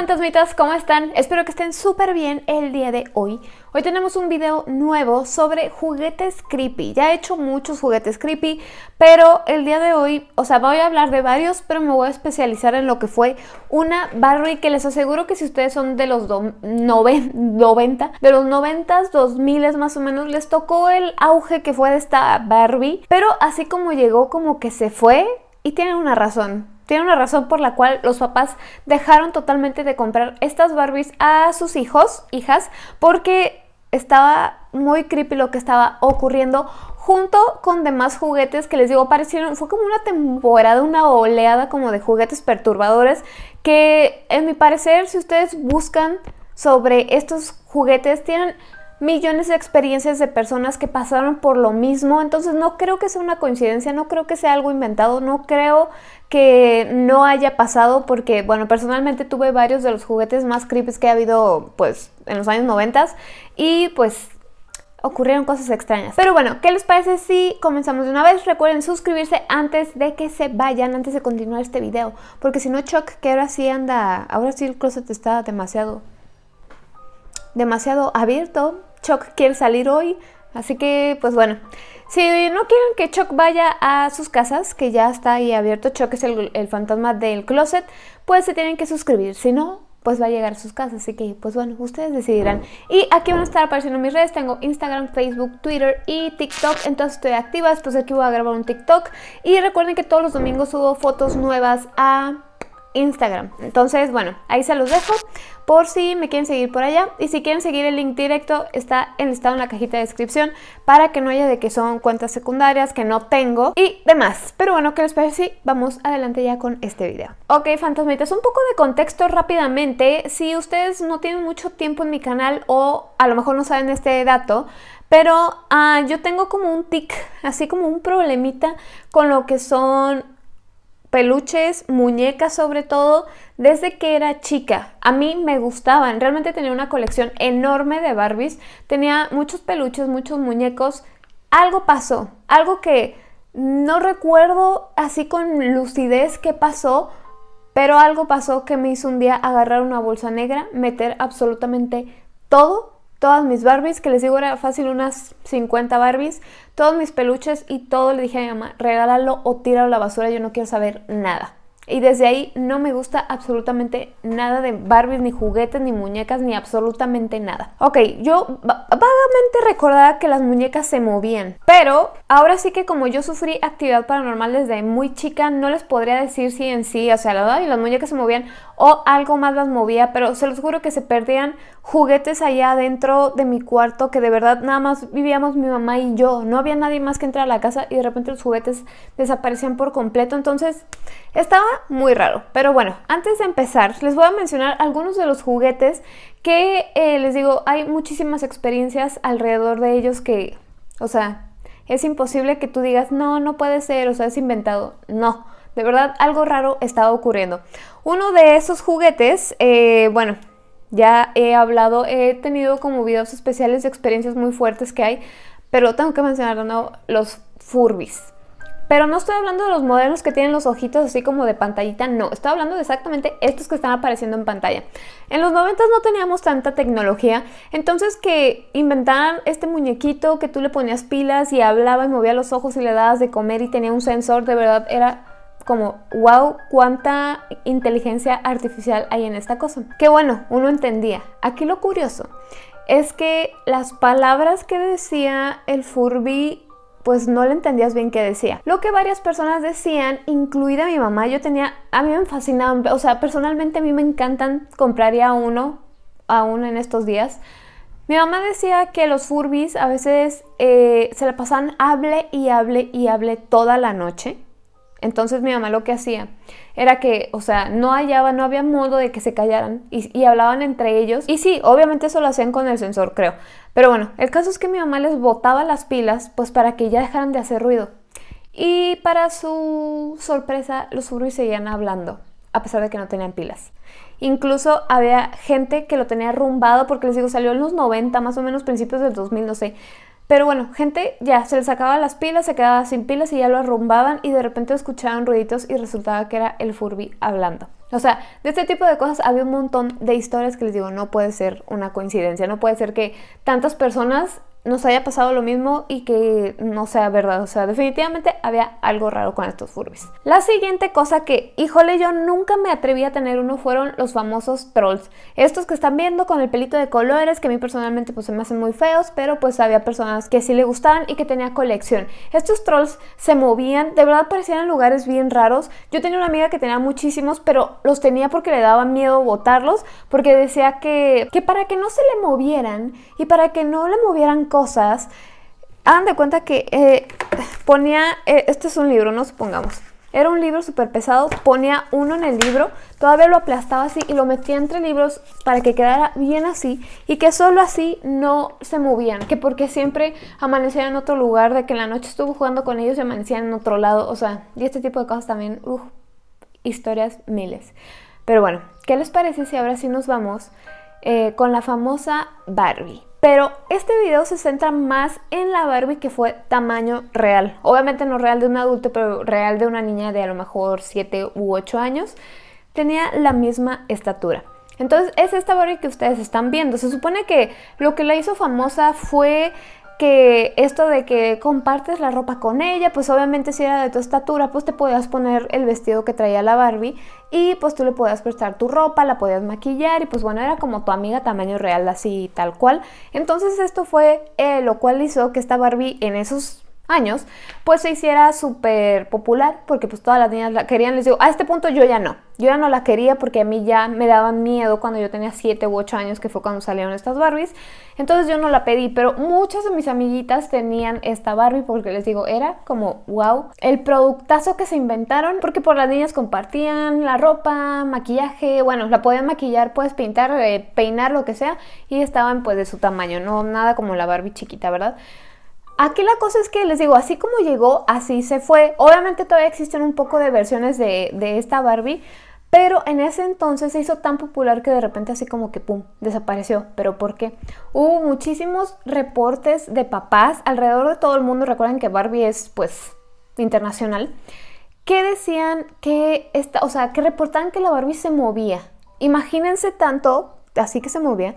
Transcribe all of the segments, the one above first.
fantasmitas, ¿cómo están? Espero que estén súper bien el día de hoy. Hoy tenemos un video nuevo sobre juguetes creepy. Ya he hecho muchos juguetes creepy, pero el día de hoy, o sea, voy a hablar de varios, pero me voy a especializar en lo que fue una Barbie que les aseguro que si ustedes son de los 90, de los 90, 2000 más o menos, les tocó el auge que fue de esta Barbie, pero así como llegó, como que se fue y tienen una razón tiene una razón por la cual los papás dejaron totalmente de comprar estas Barbies a sus hijos, hijas, porque estaba muy creepy lo que estaba ocurriendo junto con demás juguetes que les digo parecieron, fue como una temporada, una oleada como de juguetes perturbadores que en mi parecer si ustedes buscan sobre estos juguetes tienen millones de experiencias de personas que pasaron por lo mismo, entonces no creo que sea una coincidencia, no creo que sea algo inventado, no creo que no haya pasado porque, bueno, personalmente tuve varios de los juguetes más creepy que ha habido, pues, en los años 90 y, pues, ocurrieron cosas extrañas. Pero bueno, ¿qué les parece si comenzamos de una vez? Recuerden suscribirse antes de que se vayan, antes de continuar este video, porque si no, Chuck, que ahora sí anda, ahora sí el closet está demasiado, demasiado abierto, Chuck quiere salir hoy, así que pues bueno. Si no quieren que Chuck vaya a sus casas, que ya está ahí abierto, Chuck es el, fantasma del closet, pues se tienen que suscribir, si no, pues va a llegar a sus casas, así que pues bueno, ustedes decidirán. Y aquí van a estar apareciendo mis redes, tengo Instagram, Facebook, Twitter y TikTok, entonces estoy activa, después aquí voy a grabar un TikTok. Y recuerden que todos los domingos subo fotos nuevas a Instagram. Entonces, bueno, ahí se los dejo por si me quieren seguir por allá. Y si quieren seguir el link directo, está enlistado en la cajita de descripción para que no haya de que son cuentas secundarias que no tengo y demás. Pero bueno, ¿qué les parece? Sí, vamos adelante ya con este video. Ok, fantasmitas, un poco de contexto rápidamente. Si ustedes no tienen mucho tiempo en mi canal o a lo mejor no saben este dato, pero ah, yo tengo como un tic, así como un problemita con lo que son peluches, muñecas sobre todo, desde que era chica. A mí me gustaban, realmente tenía una colección enorme de Barbies, tenía muchos peluches, muchos muñecos. Algo pasó, algo que no recuerdo así con lucidez qué pasó, pero algo pasó que me hizo un día agarrar una bolsa negra, meter absolutamente todo todas mis Barbies, que les digo era fácil unas 50 Barbies, todos mis peluches y todo le dije a mi mamá, regálalo o tíralo a la basura, yo no quiero saber nada. Y desde ahí no me gusta absolutamente nada de Barbies, ni juguetes, ni muñecas, ni absolutamente nada. Ok, yo vagamente recordaba que las muñecas se movían, pero ahora sí que como yo sufrí actividad paranormal desde muy chica, no les podría decir si en sí, o sea, la verdad, y las muñecas se movían o algo más las movía, pero se los juro que se perdían juguetes allá dentro de mi cuarto que de verdad nada más vivíamos mi mamá y yo, no había nadie más que entrar a la casa y de repente los juguetes desaparecían por completo, entonces estaba muy raro. Pero bueno, antes de empezar les voy a mencionar algunos de los juguetes que eh, les digo, hay muchísimas experiencias alrededor de ellos que, o sea, es imposible que tú digas, no, no puede ser, o sea, es inventado, no. De verdad, algo raro estaba ocurriendo. Uno de esos juguetes, eh, bueno, ya he hablado, he tenido como videos especiales de experiencias muy fuertes que hay, pero tengo que mencionar de los Furbis. Pero no estoy hablando de los modelos que tienen los ojitos así como de pantallita, no. Estoy hablando de exactamente estos que están apareciendo en pantalla. En los 90 no teníamos tanta tecnología, entonces que inventaran este muñequito que tú le ponías pilas y hablaba y movía los ojos y le dabas de comer y tenía un sensor, de verdad era como, wow, cuánta inteligencia artificial hay en esta cosa. Que bueno, uno entendía. Aquí lo curioso es que las palabras que decía el Furby pues no le entendías bien qué decía. Lo que varias personas decían, incluida mi mamá, yo tenía, a mí me fascinaban, o sea, personalmente a mí me encantan, compraría uno, aún en estos días. Mi mamá decía que los Furbis a veces eh, se la pasaban hable y hable y hable toda la noche. Entonces mi mamá lo que hacía era que, o sea, no hallaba, no había modo de que se callaran y, hablaban entre ellos. Y sí, obviamente eso lo hacían con el sensor, creo. Pero bueno, el caso es que mi mamá les botaba las pilas, pues para que ya dejaran de hacer ruido. Y para su sorpresa, los furries seguían hablando, a pesar de que no tenían pilas. Incluso había gente que lo tenía rumbado, porque les digo, salió en los 90, más o menos principios del 2000, no sé. Pero bueno, gente ya se les sacaba las pilas, se quedaba sin pilas y ya lo arrumbaban y de repente escuchaban ruiditos y resultaba que era el Furby hablando. O sea, de este tipo de cosas había un montón de historias que les digo, no puede ser una coincidencia, no puede ser que tantas personas nos haya pasado lo mismo y que no sea verdad. O sea, definitivamente había algo raro con estos Furbies. La siguiente cosa que, híjole, yo nunca me atreví a tener uno fueron los famosos trolls. Estos que están viendo con el pelito de colores, que a mí personalmente pues se me hacen muy feos, pero pues había personas que sí le gustaban y que tenía colección. Estos trolls se movían, de verdad parecían en lugares bien raros. Yo tenía una amiga que tenía muchísimos, pero los tenía porque le daba miedo botarlos, porque decía que, que para que no se le movieran y para que no le movieran cosas, hagan de cuenta que eh, ponía, eh, este es un libro, no supongamos, era un libro súper pesado, ponía uno en el libro, todavía lo aplastaba así y lo metía entre libros para que quedara bien así y que solo así no se movían, que porque siempre amanecían en otro lugar, de que en la noche estuvo jugando con ellos y amanecían en otro lado, o sea, y este tipo de cosas también, uff, historias miles. Pero bueno, ¿qué les parece si ahora sí nos vamos eh, con la famosa Barbie? Pero este video se centra más en la Barbie que fue tamaño real. Obviamente no real de un adulto, pero real de una niña de a lo mejor 7 u 8 años. Tenía la misma estatura. Entonces es esta Barbie que ustedes están viendo. Se supone que lo que la hizo famosa fue que esto de que compartes la ropa con ella, pues obviamente si era de tu estatura, pues te podías poner el vestido que traía la Barbie y pues tú le podías prestar tu ropa, la podías maquillar y pues bueno, era como tu amiga tamaño real, así tal cual. Entonces esto fue eh, lo cual hizo que esta Barbie en esos pues se hiciera súper popular porque pues todas las niñas la querían. Les digo, a este punto yo ya no. Yo ya no la quería porque a mí ya me daban miedo cuando yo tenía 7 u 8 años, que fue cuando salieron estas Barbies. Entonces yo no la pedí, pero muchas de mis amiguitas tenían esta Barbie porque les digo, era como wow, el productazo que se inventaron porque por las niñas compartían la ropa, maquillaje, bueno, la podían maquillar, puedes pintar, eh, peinar, lo que sea y estaban pues de su tamaño, no nada como la Barbie chiquita, ¿verdad? Aquí la cosa es que les digo, así como llegó, así se fue. Obviamente todavía existen un poco de versiones de, esta Barbie, pero en ese entonces se hizo tan popular que de repente así como que pum, desapareció. ¿Pero por qué? Hubo muchísimos reportes de papás alrededor de todo el mundo. Recuerden que Barbie es pues internacional. Que decían que esta, o sea, que reportaban que la Barbie se movía. Imagínense tanto, así que se movía,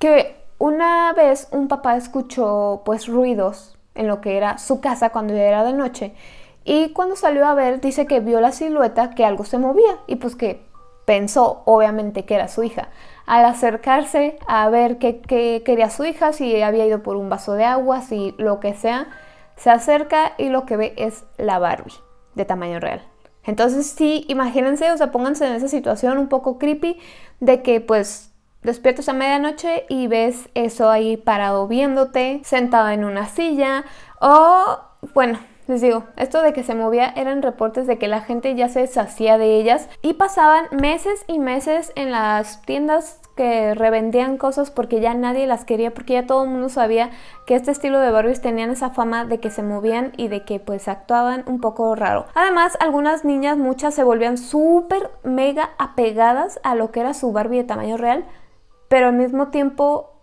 que una vez un papá escuchó pues ruidos en lo que era su casa cuando ya era de noche y cuando salió a ver dice que vio la silueta que algo se movía y pues que pensó obviamente que era su hija. Al acercarse a ver qué, quería su hija, si había ido por un vaso de agua, si lo que sea, se acerca y lo que ve es la Barbie de tamaño real. Entonces sí, imagínense, o sea, pónganse en esa situación un poco creepy de que pues despiertas a medianoche y ves eso ahí parado viéndote, sentado en una silla o, bueno, les digo, esto de que se movía eran reportes de que la gente ya se deshacía de ellas y pasaban meses y meses en las tiendas que revendían cosas porque ya nadie las quería, porque ya todo el mundo sabía que este estilo de Barbies tenían esa fama de que se movían y de que pues actuaban un poco raro. Además, algunas niñas, muchas se volvían súper mega apegadas a lo que era su Barbie de tamaño real pero al mismo tiempo,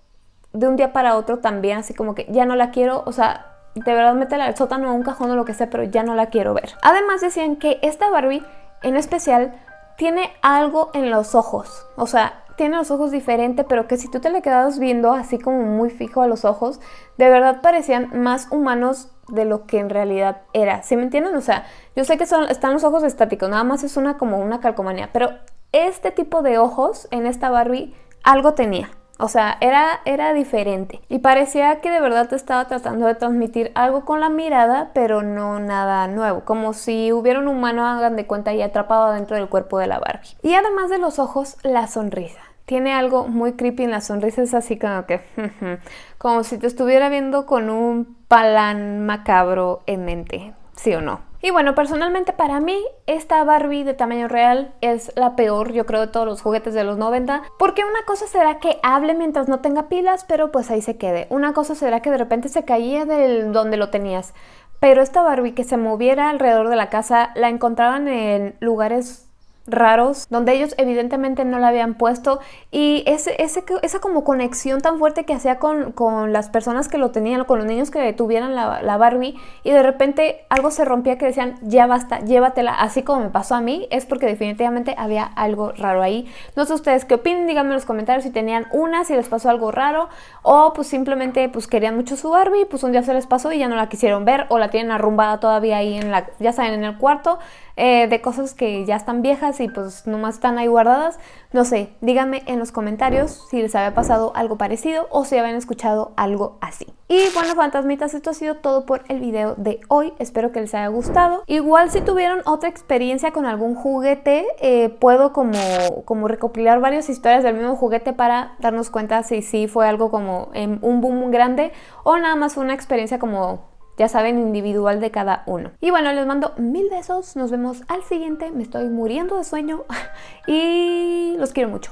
de un día para otro también, así como que ya no la quiero, o sea, de verdad métela al sótano o un cajón o lo que sea, pero ya no la quiero ver. Además decían que esta Barbie, en especial, tiene algo en los ojos, o sea, tiene los ojos diferentes, pero que si tú te le quedabas viendo así como muy fijo a los ojos, de verdad parecían más humanos de lo que en realidad era. ¿Sí me entienden? O sea, yo sé que son, están los ojos estáticos, nada más es una como una calcomanía, pero este tipo de ojos en esta Barbie algo tenía. O sea, era, era diferente. Y parecía que de verdad te estaba tratando de transmitir algo con la mirada, pero no nada nuevo. Como si hubiera un humano, hagan de cuenta, y atrapado dentro del cuerpo de la Barbie. Y además de los ojos, la sonrisa. Tiene algo muy creepy en la sonrisa, es así como que... como si te estuviera viendo con un palán macabro en mente. ¿Sí o no? Y bueno, personalmente para mí esta Barbie de tamaño real es la peor, yo creo, de todos los juguetes de los 90. Porque una cosa será que hable mientras no tenga pilas, pero pues ahí se quede. Una cosa será que de repente se caía del donde lo tenías. Pero esta Barbie que se moviera alrededor de la casa la encontraban en lugares raros, donde ellos evidentemente no la habían puesto y ese, ese, esa como conexión tan fuerte que hacía con, con, las personas que lo tenían, con los niños que tuvieran la, la, Barbie y de repente algo se rompía que decían, ya basta, llévatela, así como me pasó a mí, es porque definitivamente había algo raro ahí. No sé ustedes qué opinan, díganme en los comentarios si tenían una, si les pasó algo raro o pues simplemente pues querían mucho su Barbie, pues un día se les pasó y ya no la quisieron ver o la tienen arrumbada todavía ahí en la, ya saben, en el cuarto eh, de cosas que ya están viejas y pues nomás están ahí guardadas. No sé, díganme en los comentarios si les había pasado algo parecido o si habían escuchado algo así. Y bueno, fantasmitas, esto ha sido todo por el video de hoy. Espero que les haya gustado. Igual si tuvieron otra experiencia con algún juguete, eh, puedo como, como recopilar varias historias del mismo juguete para darnos cuenta si sí fue algo como un boom grande o nada más una experiencia como ya saben, individual de cada uno. Y bueno, les mando mil besos, nos vemos al siguiente, me estoy muriendo de sueño y los quiero mucho.